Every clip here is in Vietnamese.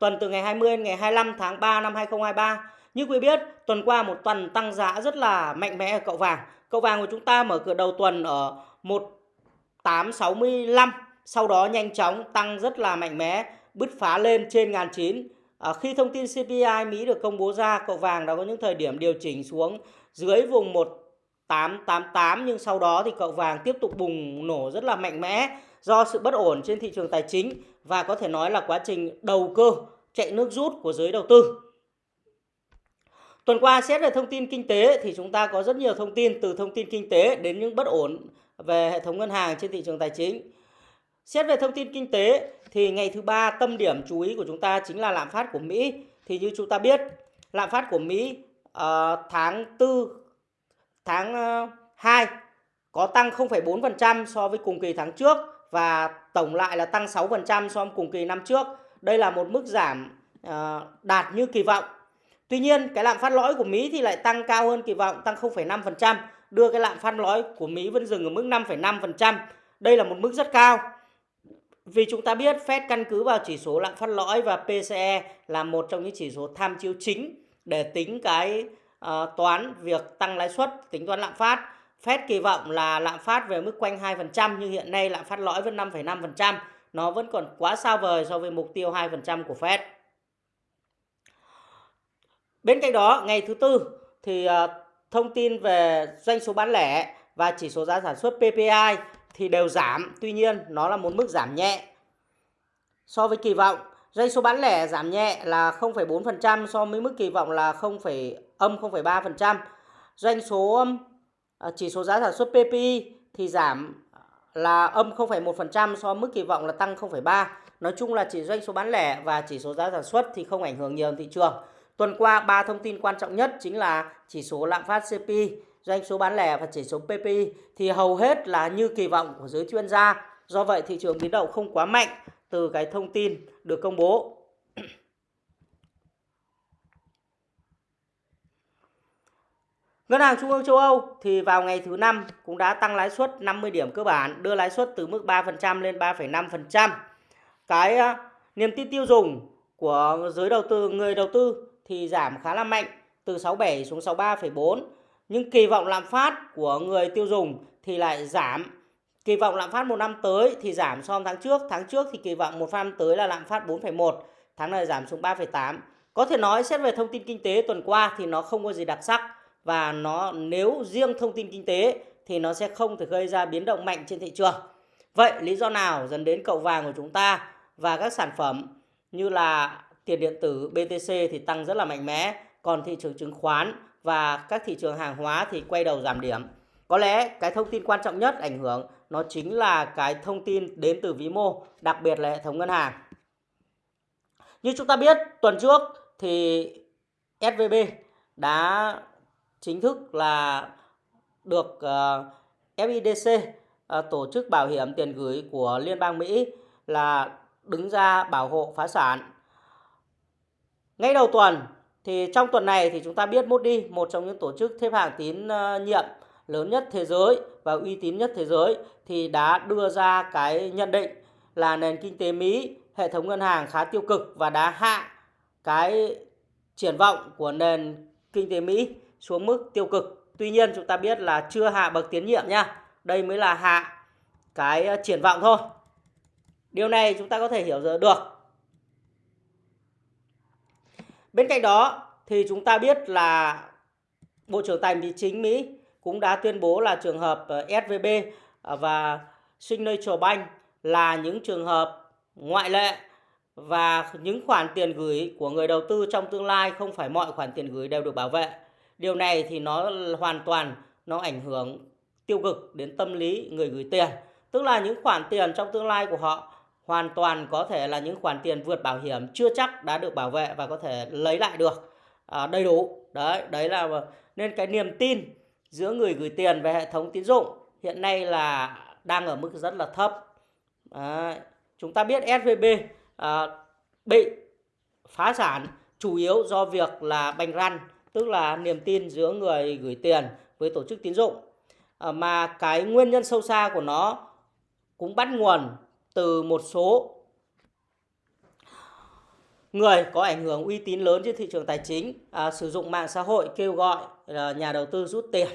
tuần từ ngày 20 đến ngày 25 tháng 3 năm 2023. Như quý biết, tuần qua một tuần tăng giá rất là mạnh mẽ ở cậu vàng. Cậu vàng của chúng ta mở cửa đầu tuần ở 1865, sau đó nhanh chóng tăng rất là mạnh mẽ, bứt phá lên trên 1009. À, khi thông tin CPI Mỹ được công bố ra, cậu vàng đã có những thời điểm điều chỉnh xuống dưới vùng 1888 nhưng sau đó thì cậu vàng tiếp tục bùng nổ rất là mạnh mẽ do sự bất ổn trên thị trường tài chính và có thể nói là quá trình đầu cơ chạy nước rút của giới đầu tư. Tuần qua xét về thông tin kinh tế thì chúng ta có rất nhiều thông tin từ thông tin kinh tế đến những bất ổn về hệ thống ngân hàng trên thị trường tài chính. Xét về thông tin kinh tế thì ngày thứ ba tâm điểm chú ý của chúng ta chính là lạm phát của Mỹ. Thì như chúng ta biết, lạm phát của Mỹ uh, tháng 4 tháng ờ, uh, 2 có tăng 0,4% so với cùng kỳ tháng trước và tổng lại là tăng 6% so với cùng kỳ năm trước. Đây là một mức giảm uh, đạt như kỳ vọng. Tuy nhiên, cái lạm phát lõi của Mỹ thì lại tăng cao hơn kỳ vọng, tăng 0,5%, đưa cái lạm phát lõi của Mỹ vẫn dừng ở mức 5,5%. Đây là một mức rất cao. Vì chúng ta biết Fed căn cứ vào chỉ số lạm phát lõi và PCE là một trong những chỉ số tham chiếu chính để tính cái uh, toán việc tăng lãi suất, tính toán lạm phát. Fed kỳ vọng là lạm phát về mức quanh 2% nhưng hiện nay lạm phát lõi vẫn 5,5%. Nó vẫn còn quá xa vời so với mục tiêu 2% của Fed. Bên cạnh đó, ngày thứ tư thì ờ, thông tin về doanh số bán lẻ và chỉ số giá sản xuất PPI thì đều giảm, tuy nhiên nó là một mức giảm nhẹ. So với kỳ vọng, doanh số bán lẻ giảm nhẹ là 0,4% so với mức kỳ vọng là 0, âm 0,3%. Doanh số Ờ, chỉ số giá sản xuất PPI thì giảm ờ, là âm 0,1% so với mức kỳ vọng là tăng 0,3. Nói chung là chỉ doanh số bán lẻ và chỉ số giá sản xuất thì không ảnh hưởng nhiều thị trường. Tuần qua ba thông tin quan trọng nhất chính là chỉ số lạm phát CPI doanh số bán lẻ và chỉ số PPI thì hầu hết là như kỳ vọng của giới chuyên gia. Do vậy thị trường biến động không quá mạnh từ cái thông tin được công bố. Ngân hàng Trung ương châu Âu thì vào ngày thứ năm cũng đã tăng lãi suất 50 điểm cơ bản, đưa lãi suất từ mức 3% lên 3,5%. Cái ờ, niềm tin tiêu dùng của giới đầu tư, người đầu tư thì giảm khá là mạnh từ 67 xuống 63,4 nhưng kỳ vọng lạm phát của người tiêu dùng thì lại giảm. Kỳ vọng lạm phát một năm tới thì giảm so với tháng trước. Tháng trước thì kỳ vọng một năm tới là lạm phát 4,1, tháng này giảm xuống 3,8. Có thể nói xét về thông tin kinh tế tuần qua thì nó không có gì đặc sắc và nó nếu riêng thông tin kinh tế thì nó sẽ không thể gây ra biến động mạnh trên thị trường. Vậy lý do nào dẫn đến cậu vàng của chúng ta và các sản phẩm như là tiền điện tử BTC thì tăng rất là mạnh mẽ, còn thị trường chứng khoán và các thị trường hàng hóa thì quay đầu giảm điểm. Có lẽ cái thông tin quan trọng nhất ảnh hưởng nó chính là cái thông tin đến từ vĩ mô, đặc biệt là hệ thống ngân hàng. Như chúng ta biết, tuần trước thì SVB đã chính thức là được ờ, FIDC ờ, tổ chức bảo hiểm tiền gửi của Liên bang Mỹ là đứng ra bảo hộ phá sản. Ngay đầu tuần thì trong tuần này thì chúng ta biết Moody, một trong những tổ chức xếp hạng tín ờ, nhiệm lớn nhất thế giới và uy tín nhất thế giới thì đã đưa ra cái nhận định là nền kinh tế Mỹ, hệ thống ngân hàng khá tiêu cực và đã hạ cái triển vọng của nền kinh tế Mỹ xuống mức tiêu cực. Tuy nhiên, chúng ta biết là chưa hạ bậc tiến nhiệm nha. Đây mới là hạ cái ờ, triển vọng thôi. Điều này chúng ta có thể hiểu được Bên cạnh đó thì chúng ta biết là Bộ trưởng Tài chính Mỹ cũng đã tuyên bố là trường hợp ờ, SVB ờ, và Signature Bank là những trường hợp ngoại lệ và những khoản tiền gửi của người đầu tư trong tương lai không phải mọi khoản tiền gửi đều được bảo vệ. Điều này thì nó hoàn toàn nó ảnh hưởng tiêu cực đến tâm lý người gửi tiền. Tức là những khoản tiền trong tương lai của họ hoàn toàn có thể là những khoản tiền vượt bảo hiểm chưa chắc đã được bảo vệ và có thể lấy lại được à, đầy đủ. Đấy đấy là nên cái niềm tin giữa người gửi tiền về hệ thống tín dụng hiện nay là đang ở mức rất là thấp. À, chúng ta biết SVB à, bị phá sản chủ yếu do việc là bành răn tức là niềm tin giữa người gửi tiền với tổ chức tín dụng à, mà cái nguyên nhân sâu xa của nó cũng bắt nguồn từ một số người có ảnh hưởng uy tín lớn trên thị trường tài chính à, sử dụng mạng xã hội kêu gọi à, nhà đầu tư rút tiền.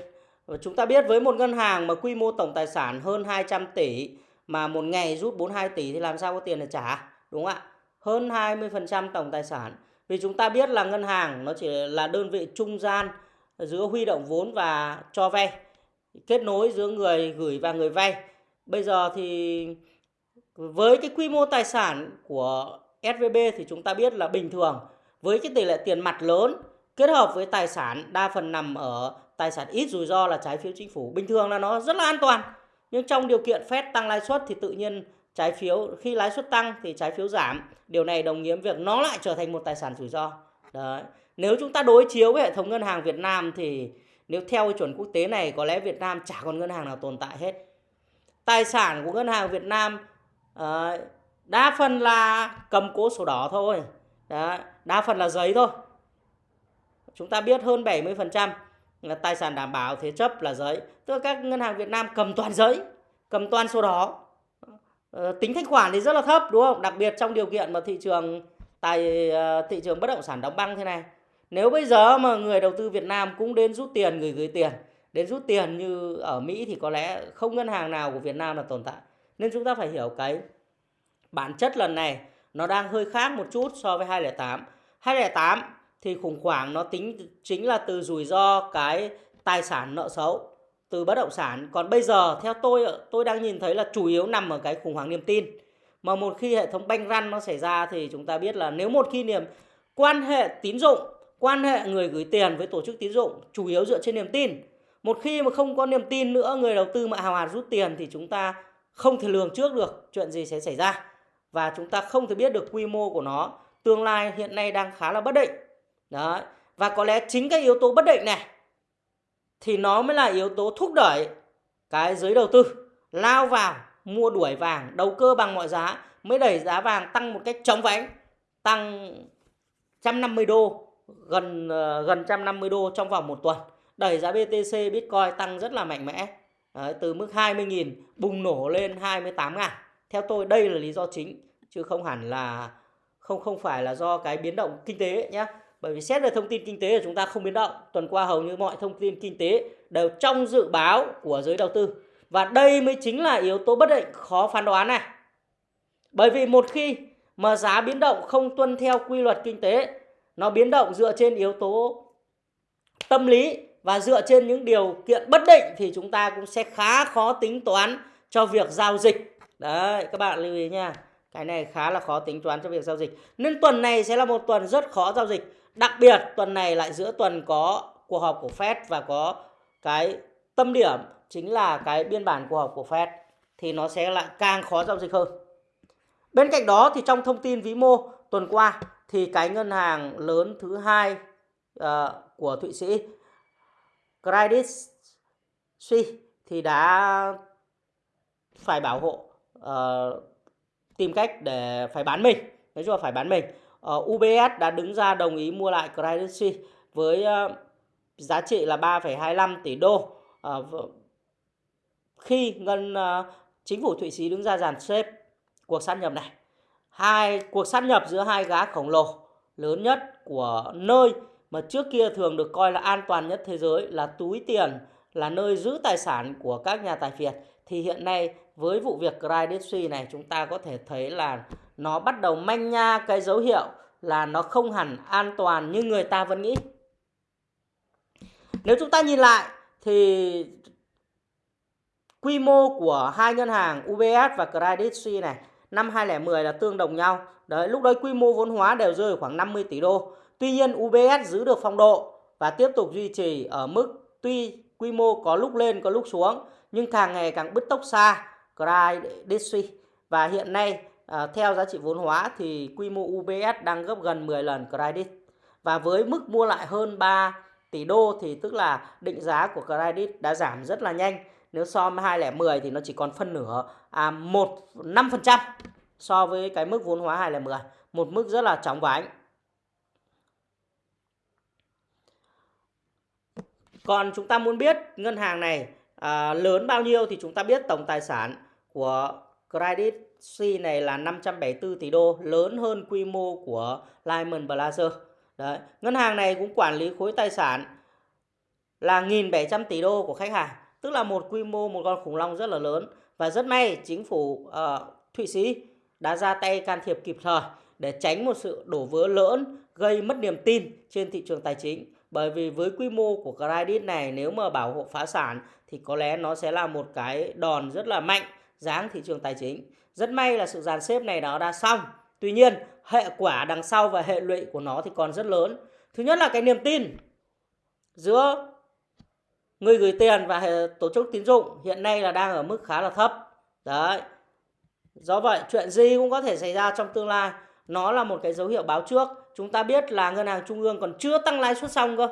Và chúng ta biết với một ngân hàng mà quy mô tổng tài sản hơn 200 tỷ mà một ngày rút 42 tỷ thì làm sao có tiền để trả, đúng không ạ? Hơn 20% tổng tài sản. Vì chúng ta biết là ngân hàng nó chỉ là đơn vị trung gian giữa huy động vốn và cho vay, kết nối giữa người gửi và người vay. Bây giờ thì với cái quy mô tài sản của SVB thì chúng ta biết là bình thường với cái tỷ lệ tiền mặt lớn kết hợp với tài sản đa phần nằm ở tài sản ít rủi ro là trái phiếu chính phủ bình thường là nó rất là an toàn nhưng trong điều kiện Fed tăng lãi suất thì tự nhiên trái phiếu khi lãi suất tăng thì trái phiếu giảm. Điều này đồng nghĩa việc nó lại trở thành một tài sản rủi ro. Đấy. Nếu chúng ta đối chiếu với hệ thống ngân hàng Việt Nam thì nếu theo chuẩn quốc tế này có lẽ Việt Nam chả còn ngân hàng nào tồn tại hết. Tài sản của ngân hàng Việt Nam uh, đa phần là cầm cố sổ đỏ thôi. Đấy, đa phần là giấy thôi. Chúng ta biết hơn 70% là tài sản đảm bảo thế chấp là giấy. Tức là các ngân hàng Việt Nam cầm toàn giấy cầm toàn sổ đỏ. Ờ, tính thanh khoản thì rất là thấp, đúng không? Đặc biệt trong điều kiện mà thị trường tài ờ, thị trường bất động sản đóng băng thế này. Nếu bây giờ mà người đầu tư Việt Nam cũng đến rút tiền người gửi tiền, đến rút tiền như ở Mỹ thì có lẽ không ngân hàng nào của Việt Nam là tồn tại. Nên chúng ta phải hiểu cái bản chất lần này nó đang hơi khác một chút so với 208. 208 thì khủng hoảng nó tính, chính là từ rủi ro cái tài sản nợ xấu từ bất động sản. Còn bây giờ theo tôi tôi đang nhìn thấy là chủ yếu nằm ở cái khủng hoảng niềm tin. Mà một khi hệ thống banh răn nó xảy ra thì chúng ta biết là nếu một khi niềm quan hệ tín dụng, quan hệ người gửi tiền với tổ chức tín dụng chủ yếu dựa trên niềm tin. Một khi mà không có niềm tin nữa người đầu tư mà hào hạt rút tiền thì chúng ta không thể lường trước được chuyện gì sẽ xảy ra và chúng ta không thể biết được quy mô của nó tương lai hiện nay đang khá là bất định đấy và có lẽ chính cái yếu tố bất định này thì nó mới là yếu tố thúc đẩy cái giới đầu tư. Lao vào mua đuổi vàng đầu cơ bằng mọi giá mới đẩy giá vàng tăng một cách chóng vánh tăng 150 đô gần ờ, gần 150 đô trong vòng một tuần. Đẩy giá BTC Bitcoin tăng rất là mạnh mẽ. Đấy, từ mức 20.000 bùng nổ lên 28.000 theo tôi đây là lý do chính chứ không hẳn là không không phải là do cái biến động kinh tế nhé bởi vì xét về thông tin kinh tế của chúng ta không biến động tuần qua hầu như mọi thông tin kinh tế đều trong dự báo của giới đầu tư và đây mới chính là yếu tố bất định khó phán đoán này bởi vì một khi mà giá biến động không tuân theo quy luật kinh tế nó biến động dựa trên yếu tố tâm lý và dựa trên những điều kiện bất định thì chúng ta cũng sẽ khá khó tính toán cho việc giao dịch Đấy, các bạn lưu ý nha. Cái này khá là khó tính toán cho việc giao dịch. Nên tuần này sẽ là một tuần rất khó giao dịch. Đặc biệt tuần này lại giữa tuần có cuộc họp của Fed và có cái tâm điểm chính là cái biên bản cuộc họp của Fed thì nó sẽ lại càng khó giao dịch hơn. Bên cạnh đó thì trong thông tin vĩ mô tuần qua thì cái ngân hàng lớn thứ hai uh, của Thụy Sĩ Credit Suisse thì đã phải bảo hộ uh, tìm cách để phải bán mình nói chung là phải bán mình Ờ, uh, UBS đã đứng ra đồng ý mua lại Credit Suisse với uh, giá trị là 3,25 tỷ đô. Uh, khi ngân uh, chính phủ Thụy Sĩ đứng ra dàn xếp cuộc sát nhập này hai cuộc sát nhập giữa hai gã khổng lồ lớn nhất của nơi mà trước kia thường được coi là an toàn nhất thế giới là túi tiền là nơi giữ tài sản của các nhà tài phiệt thì hiện nay với vụ việc Credit Suisse này chúng ta có thể thấy là nó bắt đầu manh nha cái dấu hiệu là nó không hẳn an toàn như người ta vẫn nghĩ. Nếu chúng ta nhìn lại thì quy mô của hai ngân hàng UBS và Credit Suisse này năm 2010 là tương đồng nhau. Đấy, lúc đấy quy mô vốn hóa đều rơi khoảng 50 tỷ đô. Tuy nhiên UBS giữ được phong độ và tiếp tục duy trì ở mức tuy quy mô có lúc lên có lúc xuống nhưng càng ngày càng bứt tốc xa Credit Suisse và hiện nay à, theo giá trị vốn hóa thì quy mô UBS đang gấp gần 10 lần Credit và với mức mua lại hơn 3 tỷ đô thì tức là định giá của Credit đã giảm rất là nhanh. Nếu so với 2010 thì nó chỉ còn phân nửa à, 1 5% so với cái mức vốn hóa 2010 một mức rất là chóng vánh. Còn chúng ta muốn biết ngân hàng này à, lớn bao nhiêu thì chúng ta biết tổng tài sản của Credit C này là 574 tỷ đô, lớn hơn quy mô của Lehman Brothers. Đấy. Ngân hàng này cũng quản lý khối tài sản là 1.700 tỷ đô của khách hàng, tức là một quy mô một con khủng long rất là lớn và rất may chính phủ uh, Thụy Sĩ đã ra tay can thiệp kịp thời để tránh một sự đổ vỡ lớn gây mất niềm tin trên thị trường tài chính. Bởi vì với quy mô của credit này nếu mà bảo hộ phá sản thì có lẽ nó sẽ là một cái đòn rất là mạnh giáng thị trường tài chính. Rất may là sự dàn xếp này nó đã xong. Tuy nhiên, hệ quả đằng sau và hệ lụy của nó thì còn rất lớn. Thứ nhất là cái niềm tin giữa người gửi tiền và tổ chức tín dụng hiện nay là đang ở mức khá là thấp. Đấy. Do vậy, chuyện gì cũng có thể xảy ra trong tương lai. Nó là một cái dấu hiệu báo trước. Chúng ta biết là ngân hàng trung ương còn chưa tăng lãi suất xong cơ.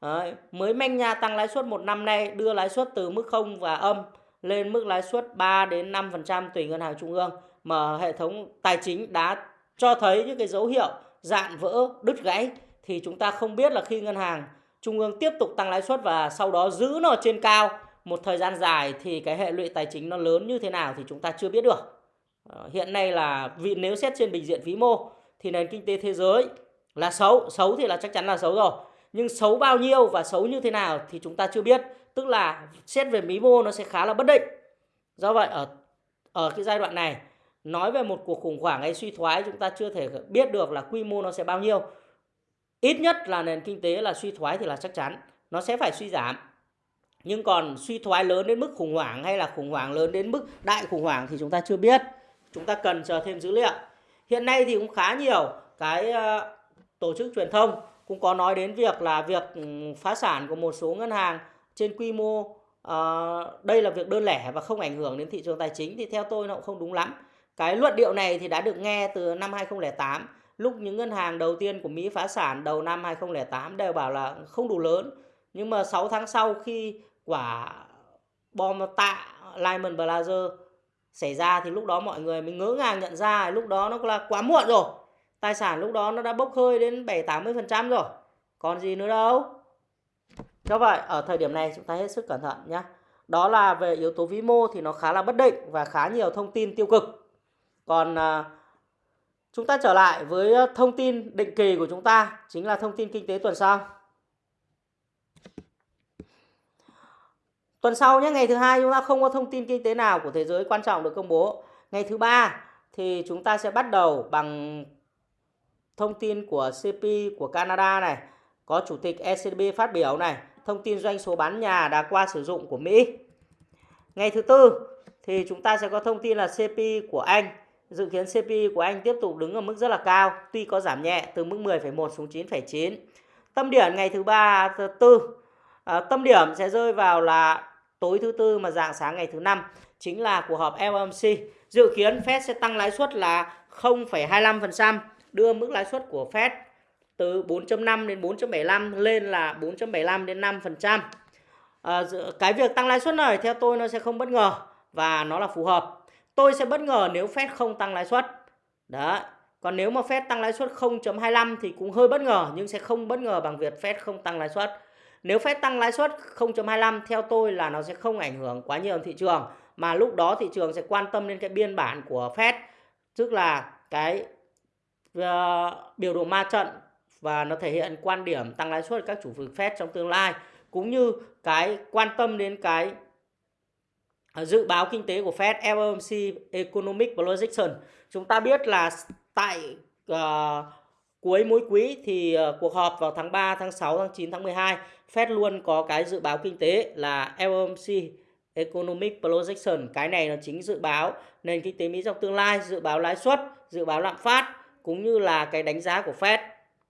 Đấy. Mới manh nha tăng lãi suất một năm nay đưa lãi suất từ mức không và âm lên mức lãi suất 3 đến 5% tùy ngân hàng trung ương mà hệ thống tài chính đã cho thấy những cái dấu hiệu dạn vỡ, đứt gãy thì chúng ta không biết là khi ngân hàng trung ương tiếp tục tăng lãi suất và sau đó giữ nó trên cao một thời gian dài thì cái hệ lụy tài chính nó lớn như thế nào thì chúng ta chưa biết được. Ờ, hiện nay là vì nếu xét trên bình diện vĩ mô thì nền kinh tế thế giới là xấu, xấu thì là chắc chắn là xấu rồi. Nhưng xấu bao nhiêu và xấu như thế nào thì chúng ta chưa biết tức là xét về mí mô nó sẽ khá là bất định. Do vậy ở ở cái giai đoạn này, nói về một cuộc khủng hoảng hay suy thoái, chúng ta chưa thể biết được là quy mô nó sẽ bao nhiêu. Ít nhất là nền kinh tế là suy thoái thì là chắc chắn, nó sẽ phải suy giảm. Nhưng còn suy thoái lớn đến mức khủng hoảng hay là khủng hoảng lớn đến mức đại khủng hoảng thì chúng ta chưa biết. Chúng ta cần chờ thêm dữ liệu. Hiện nay thì cũng khá nhiều cái ờ, tổ chức truyền thông cũng có nói đến việc là việc ừ, phá sản của một số ngân hàng trên quy mô uh, đây là việc đơn lẻ và không ảnh hưởng đến thị trường tài chính thì theo tôi nó cũng không đúng lắm. Cái luận điệu này thì đã được nghe từ năm 2008 lúc những ngân hàng đầu tiên của Mỹ phá sản đầu năm 2008 đều bảo là không đủ lớn. Nhưng mà 6 tháng sau khi quả bom tạ Lehman Brothers xảy ra thì lúc đó mọi người mới ngỡ ngàng nhận ra lúc đó nó là quá muộn rồi. Tài sản lúc đó nó đã bốc hơi đến 7-80% rồi. Còn gì nữa đâu. Do vậy ở thời điểm này chúng ta hết sức cẩn thận nhé. Đó là về yếu tố vĩ mô thì nó khá là bất định và khá nhiều thông tin tiêu cực. Còn à, chúng ta trở lại với à, thông tin định kỳ của chúng ta chính là thông tin kinh tế tuần sau. Tuần sau nhé, ngày thứ hai chúng ta không có thông tin kinh tế nào của thế giới quan trọng được công bố. Ngày thứ ba thì chúng ta sẽ bắt đầu bằng thông tin của CP của Canada này, có chủ tịch ECB phát biểu này, thông tin doanh số bán nhà đã qua sử dụng của Mỹ. Ngày thứ tư thì chúng ta sẽ có thông tin là CPI của Anh. Dự kiến CPI của Anh tiếp tục đứng ở mức rất là cao, tuy có giảm nhẹ từ mức 10,1 xuống 9,9. Tâm điểm ngày thứ ba thứ tư, à, tâm điểm sẽ rơi vào là tối thứ tư mà dạng sáng ngày thứ năm chính là cuộc họp FOMC. Dự kiến Fed sẽ tăng lãi suất là 0,25%, đưa mức lãi suất của Fed từ 4.5 đến 4.75 lên là 4.75 đến 5%. À, ờ, cái việc tăng lãi suất này theo tôi nó sẽ không bất ngờ và nó là phù hợp. Tôi sẽ bất ngờ nếu Fed không tăng lãi suất. Đấy. Còn nếu mà Fed tăng lãi suất 0.25 thì cũng hơi bất ngờ nhưng sẽ không bất ngờ bằng việc Fed không tăng lãi suất. Nếu Fed tăng lãi suất 0.25 theo tôi là nó sẽ không ảnh hưởng quá nhiều thị trường mà lúc đó thị trường sẽ quan tâm đến cái biên bản của Fed tức là cái uh, biểu đồ ma trận và nó thể hiện quan điểm tăng lãi suất các chủ phương Fed trong tương lai cũng như cái quan tâm đến cái dự báo kinh tế của Fed FOMC Economic Projection. Chúng ta biết là tại uh, cuối mỗi quý thì uh, cuộc họp vào tháng 3, tháng 6, tháng 9, tháng 12 Fed luôn có cái dự báo kinh tế là FOMC Economic Projection. Cái này nó chính dự báo nền kinh tế Mỹ trong tương lai, dự báo lãi suất, dự báo lạm phát cũng như là cái đánh giá của Fed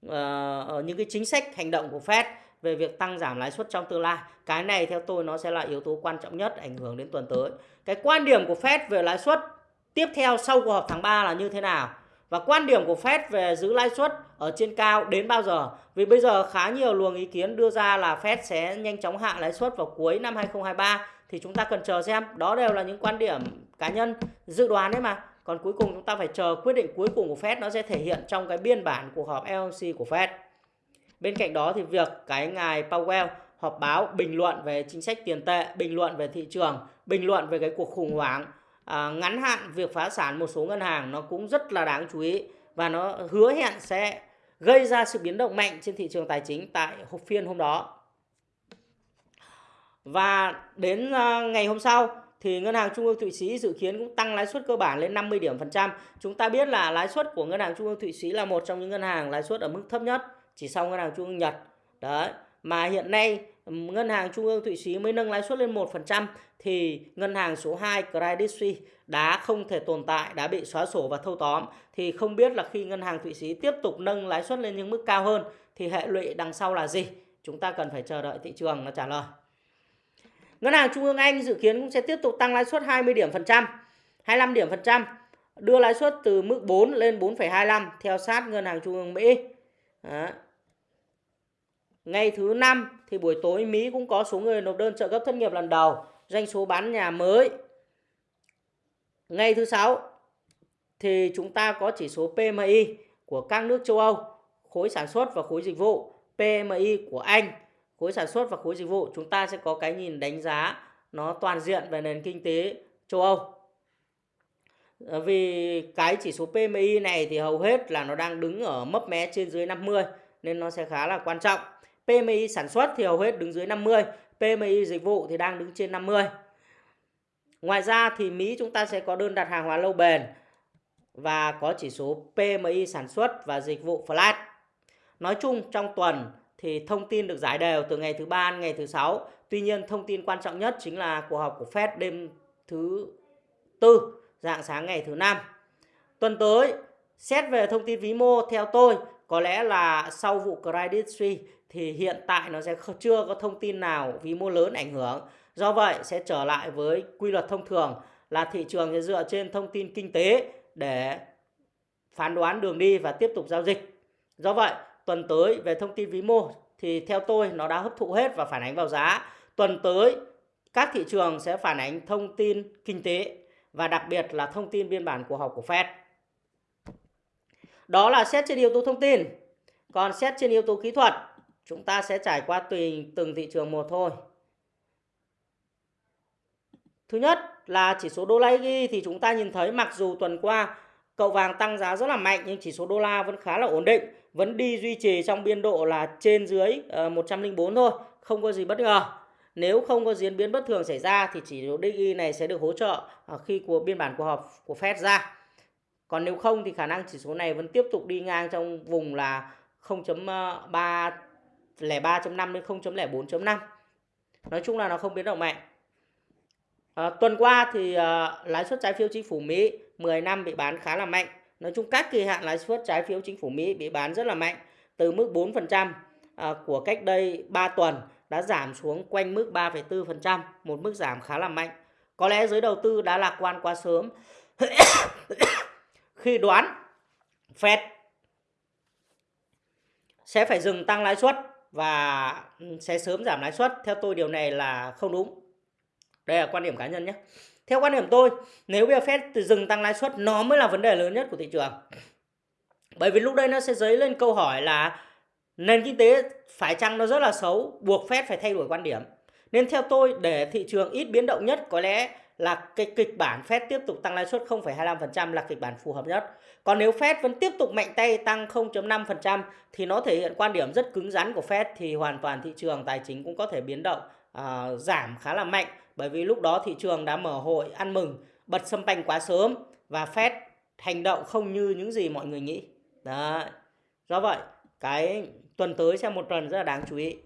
uh, những cái chính sách hành động của Fed về việc tăng giảm lãi suất trong tương lai. Cái này theo tôi nó sẽ là yếu tố quan trọng nhất ảnh hưởng đến tuần tới. Cái quan điểm của Fed về lãi suất tiếp theo sau cuộc họp tháng 3 là như thế nào? Và quan điểm của Fed về giữ lãi suất ở trên cao đến bao giờ? Vì bây giờ khá nhiều luồng ý kiến đưa ra là Fed sẽ nhanh chóng hạ lãi suất vào cuối năm 2023 thì chúng ta cần chờ xem. Đó đều là những quan điểm cá nhân dự đoán đấy mà còn cuối cùng chúng ta phải chờ quyết định cuối cùng của Fed nó sẽ thể hiện trong cái biên bản cuộc họp FOMC của Fed. Bên cạnh đó thì việc cái ngài Powell họp báo bình luận về chính sách tiền tệ, bình luận về thị trường, bình luận về cái cuộc khủng hoảng à, ngắn hạn việc phá sản một số ngân hàng nó cũng rất là đáng chú ý và nó hứa hẹn sẽ gây ra sự biến động mạnh trên thị trường tài chính tại phiên hôm đó. Và đến à, ngày hôm sau thì ngân hàng trung ương Thụy Sĩ dự kiến cũng tăng lãi suất cơ bản lên 50 điểm phần trăm. Chúng ta biết là lãi suất của ngân hàng trung ương Thụy Sĩ là một trong những ngân hàng lãi suất ở mức thấp nhất, chỉ sau ngân hàng trung ương Nhật. Đấy, mà hiện nay ngân hàng trung ương Thụy Sĩ mới nâng lãi suất lên 1% thì ngân hàng số 2 Credit Suisse đã không thể tồn tại, đã bị xóa sổ và thâu tóm thì không biết là khi ngân hàng Thụy Sĩ tiếp tục nâng lãi suất lên những mức cao hơn thì hệ lụy đằng sau là gì? Chúng ta cần phải chờ đợi thị trường nó trả lời. Ngân hàng Trung ương Anh dự kiến cũng sẽ tiếp tục tăng lãi suất 20 điểm phần trăm, 25 điểm phần trăm, đưa lãi suất từ mức 4 lên 4,25 theo sát ngân hàng Trung ương Mỹ. Đó. Ngày thứ năm thì buổi tối Mỹ cũng có số người nộp đơn trợ cấp thất nghiệp lần đầu, doanh số bán nhà mới. Ngày thứ sáu thì chúng ta có chỉ số PMI của các nước châu Âu, khối sản xuất và khối dịch vụ, PMI của Anh, khối sản xuất và khối dịch vụ. Chúng ta sẽ có cái nhìn đánh giá nó toàn diện về nền kinh tế châu Âu. Ờ, vì cái chỉ số PMI này thì hầu hết là nó đang đứng ở mấp mé trên dưới 50 nên nó sẽ khá là quan trọng. PMI sản xuất thì hầu hết đứng dưới 50, PMI dịch vụ thì đang đứng trên 50. Ngoài ra thì Mỹ chúng ta sẽ có đơn đặt hàng hóa lâu bền và có chỉ số PMI sản xuất và dịch vụ flat. Nói chung trong tuần thì thông tin được giải đều từ ngày thứ ba đến ngày thứ sáu. Tuy nhiên thông tin quan trọng nhất chính là cuộc họp của Fed đêm thứ tư, dạng sáng ngày thứ năm. Tuần tới, xét về thông tin vĩ mô theo tôi, có lẽ là sau vụ Credit Suisse thì hiện tại nó sẽ chưa có thông tin nào vĩ mô lớn ảnh hưởng. Do vậy sẽ trở lại với quy luật thông thường là thị trường sẽ dựa trên thông tin kinh tế để phán đoán đường đi và tiếp tục giao dịch. Do vậy, tuần tới về thông tin vĩ mô thì theo tôi nó đã hấp thụ hết và phản ánh vào giá. Tuần tới các thị trường sẽ phản ánh thông tin kinh tế và đặc biệt là thông tin biên bản của họp của Fed. Đó là xét trên yếu tố thông tin. Còn xét trên yếu tố kỹ thuật chúng ta sẽ trải qua tùy từng thị trường một thôi. Thứ nhất là chỉ số đô la ghi thì chúng ta nhìn thấy mặc dù tuần qua cậu vàng tăng giá rất là mạnh nhưng chỉ số đô la vẫn khá là ổn định, vẫn đi duy trì trong biên độ là trên dưới ờ, 104 thôi, không có gì bất ngờ. Nếu không có diễn biến bất thường xảy ra thì chỉ số DXY này sẽ được hỗ trợ ờ, khi của biên bản cuộc họp của Fed ra. Còn nếu không thì khả năng chỉ số này vẫn tiếp tục đi ngang trong vùng là 0.3 0.03.5 đến 0.04.5 nói chung là nó không biến động mạnh à, tuần qua thì à, lãi suất trái phiếu chính phủ Mỹ 10 năm bị bán khá là mạnh nói chung các kỳ hạn lãi suất trái phiếu chính phủ Mỹ bị bán rất là mạnh từ mức 4% à, của cách đây 3 tuần đã giảm xuống quanh mức 3,4% một mức giảm khá là mạnh có lẽ giới đầu tư đã lạc quan quá sớm khi đoán Fed sẽ phải dừng tăng lãi suất và ừ, sẽ sớm giảm lãi suất. Theo tôi điều này là không đúng. Đây là quan điểm cá nhân nhé. Theo quan điểm tôi, nếu bây giờ Fed từ dừng tăng lãi suất nó mới là vấn đề lớn nhất của thị trường. Bởi vì lúc đây nó sẽ dấy lên câu hỏi là nền kinh tế phải chăng nó rất là xấu, buộc Fed phải thay đổi quan điểm. Nên theo tôi để thị trường ít biến động nhất có lẽ là cái kịch bản Fed tiếp tục tăng lãi suất 0,25% là kịch bản phù hợp nhất. Còn nếu Fed vẫn tiếp tục mạnh tay tăng 0.5% thì nó thể hiện quan điểm rất cứng rắn của Fed thì hoàn toàn thị trường tài chính cũng có thể biến động uh, giảm khá là mạnh bởi vì lúc đó thị trường đã mở hội ăn mừng bật sâm panh quá sớm và Fed hành động không như những gì mọi người nghĩ. Đấy. Do vậy, cái tuần tới sẽ một tuần rất là đáng chú ý.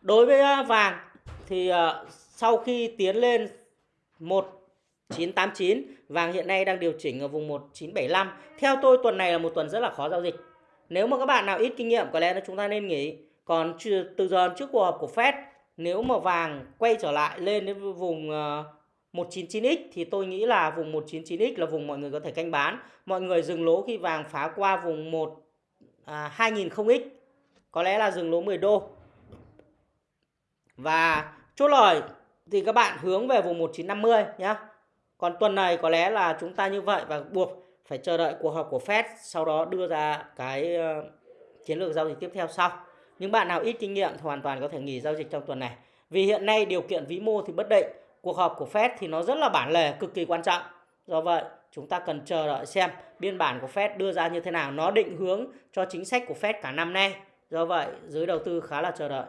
Đối với à, vàng thì à, sau khi tiến lên 1989 vàng hiện nay đang điều chỉnh ở vùng 1975 theo tôi tuần này là một tuần rất là khó giao dịch nếu mà các bạn nào ít kinh nghiệm có lẽ là chúng ta nên nghỉ còn từ giờ trước cuộc họp của Fed nếu mà vàng quay trở lại lên đến vùng ờ, 199x thì tôi nghĩ là vùng 199x là vùng mọi người có thể canh bán mọi người dừng lỗ khi vàng phá qua vùng 1 à, 2000x có lẽ là dừng lỗ 10 đô và chốt lời thì các bạn hướng về vùng 1950 nhé. Còn tuần này có lẽ là chúng ta như vậy và buộc phải chờ đợi cuộc họp của Fed sau đó đưa ra cái ờ, chiến lược giao dịch tiếp theo sau. Những bạn nào ít kinh nghiệm thì hoàn toàn có thể nghỉ giao dịch trong tuần này. Vì hiện nay điều kiện vĩ mô thì bất định, cuộc họp của Fed thì nó rất là bản lề cực kỳ quan trọng. Do vậy, chúng ta cần chờ đợi xem biên bản của Fed đưa ra như thế nào, nó định hướng cho chính sách của Fed cả năm nay. Do vậy, giới đầu tư khá là chờ đợi.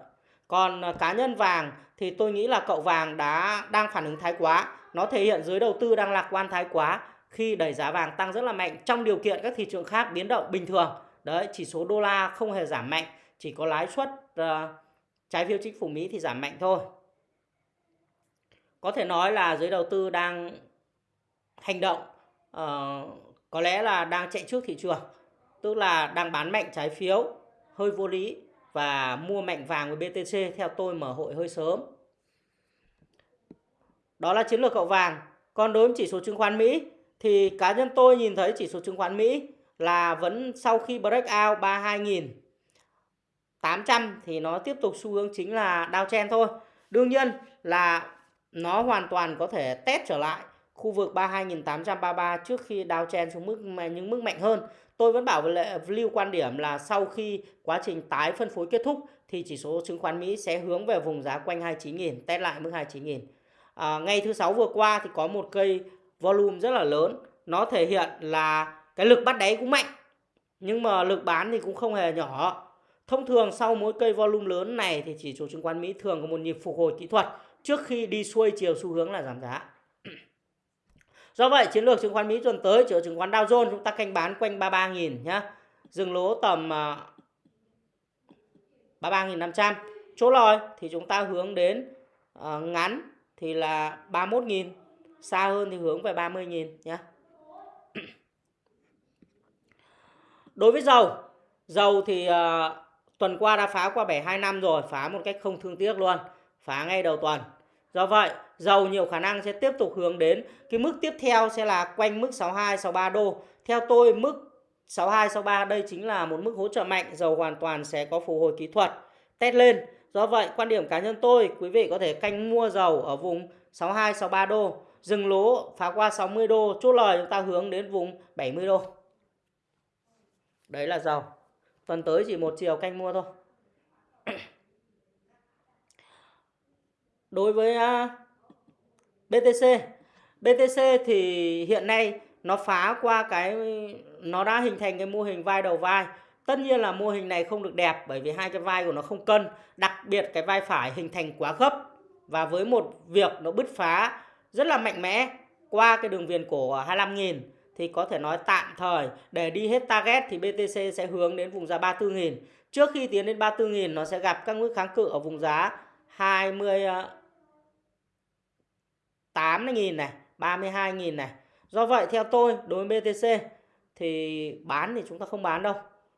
Còn à, cá nhân vàng thì tôi nghĩ là cậu vàng đã đang phản ứng thái quá. Nó thể hiện giới đầu tư đang lạc quan thái quá khi đẩy giá vàng tăng rất là mạnh trong điều kiện các thị trường khác biến động bình thường. Đấy, chỉ số đô la không hề giảm mạnh, chỉ có lãi suất uh, trái phiếu chính phủ Mỹ thì giảm mạnh thôi. Có thể nói là giới đầu tư đang hành động uh, có lẽ là đang chạy trước thị trường, tức là đang bán mạnh trái phiếu hơi vô lý và mua mạnh vàng với BTC theo tôi mở hội hơi sớm. Đó là chiến lược cậu vàng. Còn đối với chỉ số chứng khoán Mỹ thì cá nhân tôi nhìn thấy chỉ số chứng khoán Mỹ là vẫn sau khi break out 32.000 800 thì nó tiếp tục xu hướng chính là đao downtrend thôi. Đương nhiên là nó hoàn toàn có thể test trở lại khu vực 32.833 trước khi đao downtrend xuống mức những mức mạnh hơn. Tôi vẫn bảo lưu quan điểm là sau khi quá trình tái phân phối kết thúc thì chỉ số chứng khoán Mỹ sẽ hướng về vùng giá quanh 29.000, test lại mức 29.000. À, ngày thứ sáu vừa qua thì có một cây volume rất là lớn, nó thể hiện là cái lực bắt đáy cũng mạnh nhưng mà lực bán thì cũng không hề nhỏ Thông thường sau mỗi cây volume lớn này thì chỉ số chứng khoán Mỹ thường có một nhịp phục hồi kỹ thuật trước khi đi xuôi chiều xu hướng là giảm giá. Do vậy chiến lược chứng khoán Mỹ tuần tới chỉ số chứng khoán Dow Jones chúng ta canh bán quanh 33.000 nhá. Dừng lỗ tầm à, 33.500. Chỗ lòi thì chúng ta hướng đến à, ngắn thì là 31.000, xa hơn thì hướng về 30.000 nhá. Đối với dầu, dầu thì uh, tuần qua đã phá qua 725 rồi, phá một cách không thương tiếc luôn, phá ngay đầu tuần. Do vậy, dầu nhiều khả năng sẽ tiếp tục hướng đến cái mức tiếp theo sẽ là quanh mức 62 63 đô. Theo tôi mức 62 63 đây chính là một mức hỗ trợ mạnh, dầu hoàn toàn sẽ có phục hồi kỹ thuật test lên. Do vậy, quan điểm cá nhân tôi, quý vị có thể canh mua dầu ở vùng 62 63 đô, dừng lỗ phá qua 60 đô, chốt lời chúng ta hướng đến vùng 70 đô. Đấy là dầu. Tuần tới chỉ một chiều canh mua thôi. Đối với BTC, BTC thì hiện nay nó phá qua cái nó đã hình thành cái mô hình vai đầu vai. Tất nhiên là mô hình này không được đẹp bởi vì hai cái vai của nó không cân, đặc biệt cái vai phải hình thành quá gấp và với một việc nó bứt phá rất là mạnh mẽ qua cái đường viền cổ 25.000 thì có thể nói tạm thời để đi hết target thì BTC sẽ hướng đến vùng giá 34.000. Trước khi tiến đến 34.000 nó sẽ gặp các mức kháng cự ở vùng giá 28.000 này, 32.000 này. Do vậy theo tôi đối với BTC thì bán thì chúng ta không bán đâu.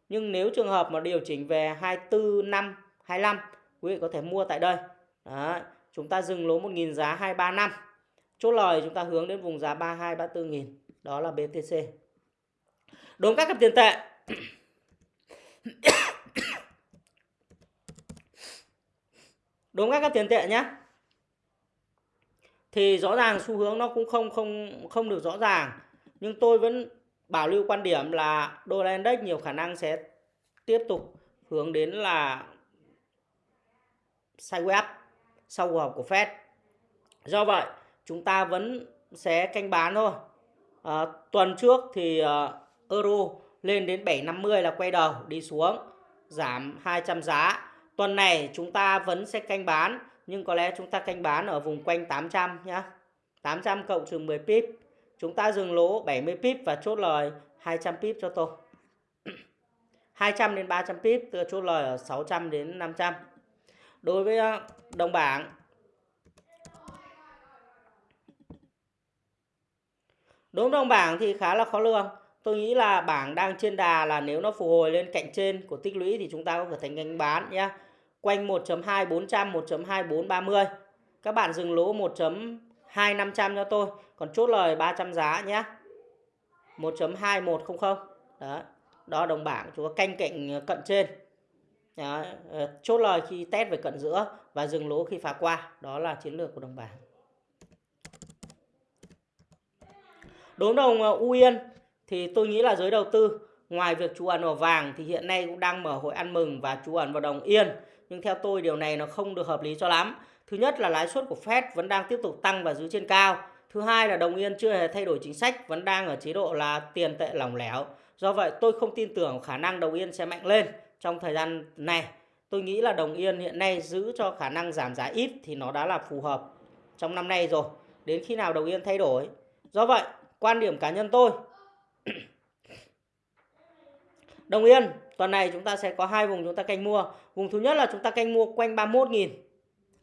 Nhưng nếu trường hợp mà điều chỉnh về 24 năm 25 quý vị có thể mua tại đây. Đó, chúng ta dừng lỗ 1.000 giá 235. Chốt lời chúng ta hướng đến vùng giá 32 34 000 đó là BTC. Đối với các cặp tiền tệ. Đối với các cặp tiền tệ nhé thì rõ ràng xu hướng nó cũng không không không được rõ ràng. Nhưng tôi vẫn bảo lưu quan điểm là đô la index nhiều khả năng sẽ tiếp tục hướng đến là sideways sau cuộc họp của Fed. Do vậy, chúng ta vẫn sẽ canh bán thôi à, tuần trước thì à, euro lên đến 750 là quay đầu đi xuống giảm 200 giá tuần này chúng ta vẫn sẽ canh bán nhưng có lẽ chúng ta canh bán ở vùng quanh 800 nhá. 800 cộng trừ 10 pip. Chúng ta dừng lỗ 70 pip và chốt lời 200 pip cho tôi. 200 đến 300 pip, tôi chốt lời ở 600 đến 500. Đối với ờ, đồng bảng Đối trong bảng thì khá là khó lường. Tôi nghĩ là bảng đang trên đà là nếu nó phục hồi lên cạnh trên của tích lũy thì chúng ta có thể thành canh bán nhé quanh 1.2 400 1.2 430 các bạn dừng lỗ 1.2 500 cho tôi. Còn chốt lời 300 giá nhé 1.2100 đó đó đồng bảng, chúng ta canh cạnh ờ, cận trên. Đó. Ờ, chốt lời khi test về cận giữa và dừng lỗ khi phá qua. Đó là chiến lược của đồng bảng. Đối đồng ờ, U Yên thì tôi nghĩ là giới đầu tư ngoài việc chú ẩn vào vàng thì hiện nay cũng đang mở hội ăn mừng và chú ẩn vào đồng Yên nhưng theo tôi điều này nó không được hợp lý cho lắm Thứ nhất là lãi suất của Fed vẫn đang tiếp tục tăng và giữ trên cao. Thứ hai là đồng yên chưa hề thay đổi chính sách, vẫn đang ở chế độ là tiền tệ lỏng lẻo. Do vậy tôi không tin tưởng khả năng đồng yên sẽ mạnh lên trong thời gian này. Tôi nghĩ là đồng yên hiện nay giữ cho khả năng giảm giá ít thì nó đã là phù hợp trong năm nay rồi. Đến khi nào đồng yên thay đổi. Do vậy, quan điểm cá nhân tôi Đồng Yên, tuần này chúng ta sẽ có hai vùng chúng ta canh mua. Vùng thứ nhất là chúng ta canh mua quanh 31.000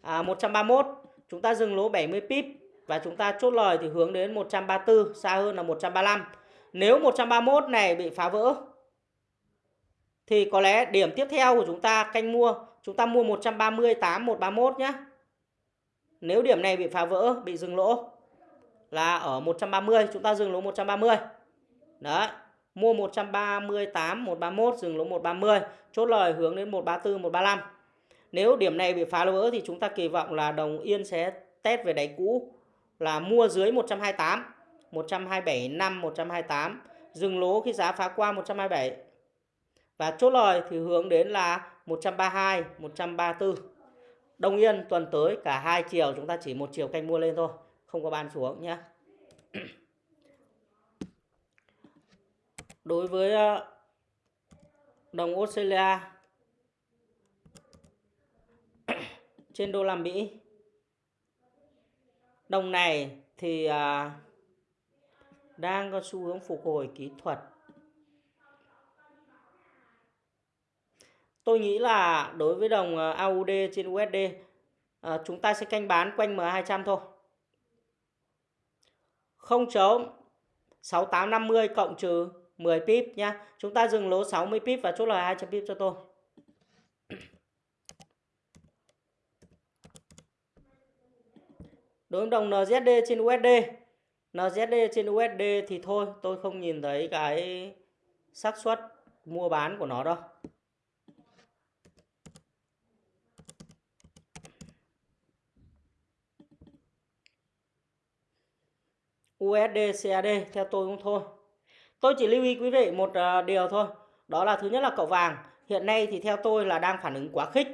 à, 131, chúng ta dừng lỗ 70 pip và chúng ta chốt lời thì hướng đến 134, xa hơn là 135. Nếu 131 này bị phá vỡ thì có lẽ điểm tiếp theo của chúng ta canh mua, chúng ta mua 138 131 nhé. Nếu điểm này bị phá vỡ, bị dừng lỗ là ở 130, chúng ta dừng lỗ 130. Đấy, mua 138 131 dừng lỗ 130, chốt lời hướng đến 134 135. Nếu điểm này bị phá lỗ thì chúng ta kỳ vọng là đồng yên sẽ test về đáy cũ là mua dưới 128, 127 5 128, dừng lỗ khi giá phá qua 127. Và chốt lời thì hướng đến là 132, 134. Đồng Yên tuần tới cả hai chiều chúng ta chỉ một chiều canh mua lên thôi, không có bán xuống nhé. Đối với ờ, đồng Australia, trên đô la Mỹ. Đồng này thì ờ, đang có xu hướng phục hồi kỹ thuật. Tôi nghĩ là đối với đồng ờ, AUD trên USD chúng ta sẽ canh bán quanh M200 thôi. Không chống 6850 cộng trừ 10 pip nhá. Chúng ta dừng lỗ 60 pip và chốt lời 200 pip cho tôi. đối với đồng NZD trên USD NZD trên USD thì thôi, tôi không nhìn thấy cái xác suất mua bán của nó đâu USD CAD theo tôi cũng thôi tôi chỉ lưu ý quý vị một ờ, điều thôi, đó là thứ nhất là cậu vàng hiện nay thì theo tôi là đang phản ứng quá khích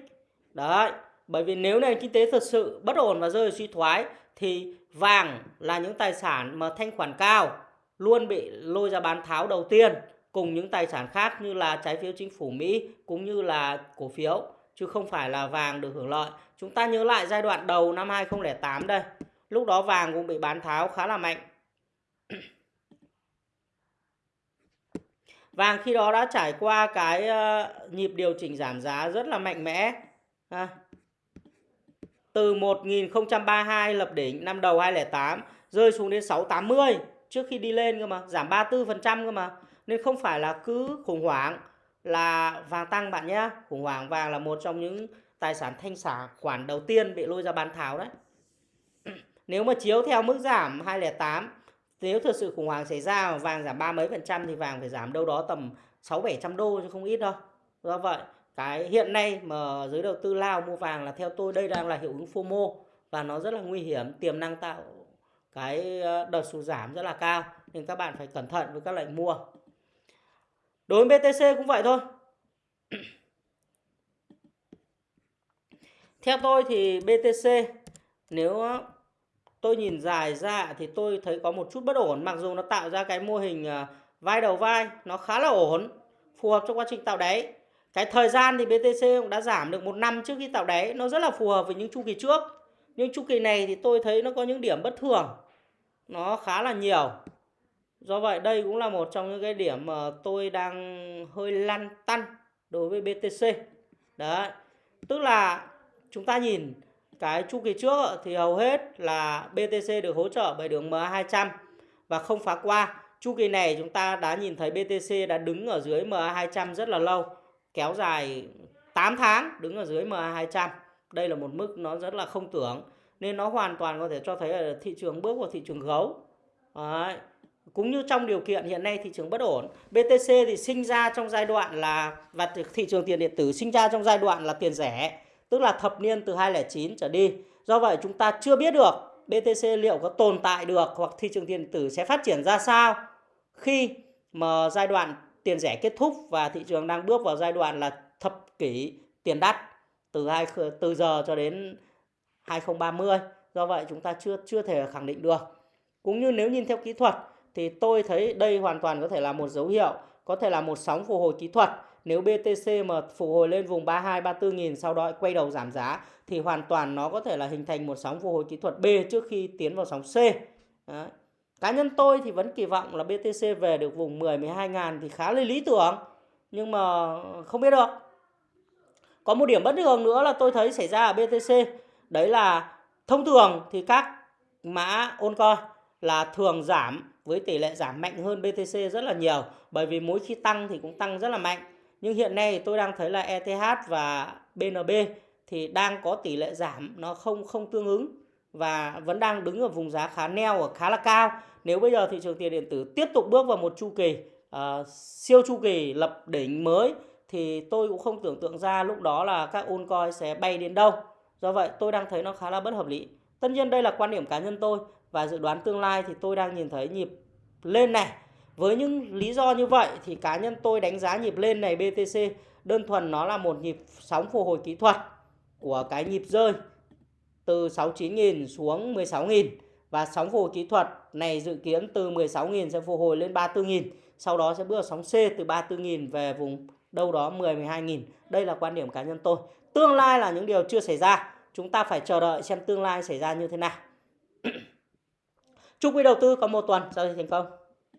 đấy, bởi vì nếu nền kinh tế thật sự bất ổn và rơi suy thoái, thì vàng là những tài sản mà thanh khoản cao, luôn bị lôi ra bán tháo đầu tiên, cùng những tài sản khác như là trái phiếu chính phủ Mỹ cũng như là cổ phiếu, chứ không phải là vàng được hưởng lợi. Chúng ta nhớ lại giai đoạn đầu năm 2008 đây. Lúc đó vàng cũng bị bán tháo khá là mạnh. Vàng khi đó đã trải qua cái ờ, nhịp điều chỉnh giảm giá rất là mạnh mẽ từ 1032 lập đỉnh năm đầu 2008 rơi xuống đến 680 trước khi đi lên cơ mà, giảm 34% cơ mà. Nên không phải là cứ khủng hoảng là vàng tăng bạn nhé. Khủng hoảng vàng là một trong những tài sản thanh xả khoản đầu tiên bị lôi ra bán tháo đấy. Nếu mà chiếu theo mức giảm 208 nếu thực sự khủng hoảng xảy ra mà vàng giảm ba mấy phần trăm thì vàng phải giảm đâu đó tầm 6 700 đô chứ không ít đâu. Do vậy, cái hiện nay mà giới đầu tư lao mua vàng là theo tôi đây đang là hiệu ứng FOMO và nó rất là nguy hiểm, tiềm năng tạo cái ờ, đợt sụt giảm rất là cao nên các bạn phải cẩn thận với các lệnh mua đối với BTC cũng vậy thôi theo tôi thì BTC nếu tôi nhìn dài ra thì tôi thấy có một chút bất ổn, mặc dù nó tạo ra cái mô hình ờ, vai đầu vai, nó khá là ổn, phù hợp trong quá trình tạo đáy. Cái thời gian thì BTC cũng đã giảm được một năm trước khi tạo đáy, nó rất là phù hợp với những chu kỳ trước. Nhưng chu kỳ này thì tôi thấy nó có những điểm bất thường, nó khá là nhiều. Do vậy đây cũng là một trong những cái điểm mà tôi đang hơi lăn tăn đối với BTC đấy, tức là chúng ta nhìn cái chu kỳ trước thì hầu hết là BTC được hỗ trợ bởi đường MA200 và không phá qua chu kỳ này chúng ta đã nhìn thấy BTC đã đứng ở dưới MA200 rất là lâu kéo dài 8 tháng đứng ở dưới MA200. Đây là một mức nó rất là không tưởng nên nó hoàn toàn có thể cho thấy là thị trường bước vào thị trường gấu. Đấy. Cũng như trong điều kiện hiện nay thị trường bất ổn, BTC thì sinh ra trong giai đoạn là và thị trường tiền điện tử sinh ra trong giai đoạn là tiền rẻ, tức là thập niên từ 2009 trở đi. Do vậy chúng ta chưa biết được BTC liệu có tồn tại được hoặc thị trường tiền tử sẽ phát triển ra sao khi mà giai đoạn tiền rẻ kết thúc và thị trường đang bước vào giai đoạn là thập kỷ tiền đắt từ hai từ giờ cho đến 2030. Do vậy chúng ta chưa chưa thể khẳng định được. Cũng như nếu nhìn theo kỹ thuật thì tôi thấy đây hoàn toàn có thể là một dấu hiệu, có thể là một sóng phục hồi kỹ thuật. Nếu BTC mà phục hồi lên vùng 32 34 nghìn sau đó quay đầu giảm giá, thì hoàn toàn nó có thể là hình thành một sóng phục hồi kỹ thuật B trước khi tiến vào sóng C. Đấy. Cá nhân tôi thì vẫn kỳ vọng là BTC về được vùng 10 12 ngàn thì khá là lý tưởng. Nhưng mà không biết được. Có một điểm bất thường nữa là tôi thấy xảy ra ở BTC. Đấy là thông thường thì các mã oncoin là thường giảm với tỷ lệ giảm mạnh hơn BTC rất là nhiều. Bởi vì mỗi khi tăng thì cũng tăng rất là mạnh. Nhưng hiện nay tôi đang thấy là ETH và BNB thì đang có tỷ lệ giảm nó không không tương ứng và vẫn đang đứng ở vùng giá khá neo ở khá là cao. Nếu bây giờ thị trường tiền điện tử tiếp tục bước vào một chu kỳ uh, siêu chu kỳ lập đỉnh mới thì tôi cũng không tưởng tượng ra lúc đó là các altcoin sẽ bay đến đâu. Do vậy tôi đang thấy nó khá là bất hợp lý. Tất nhiên đây là quan điểm cá nhân tôi và dự đoán tương lai thì tôi đang nhìn thấy nhịp lên này. Với những lý do như vậy thì cá nhân tôi đánh giá nhịp lên này BTC đơn thuần nó là một nhịp sóng phục hồi kỹ thuật của cái nhịp rơi từ 69.000 xuống 16.000 và sóng phục hồi kỹ thuật này dự kiến từ 16.000 sẽ phục hồi lên 34.000 sau đó sẽ bước vào sóng C từ 34.000 về vùng đâu đó 10 12.000 đây là quan điểm cá nhân tôi. Tương lai là những điều chưa xảy ra. Chúng ta phải chờ đợi xem tương lai xảy ra như thế nào. Chúc quý đầu tư có một tuần, giao dịch thành công.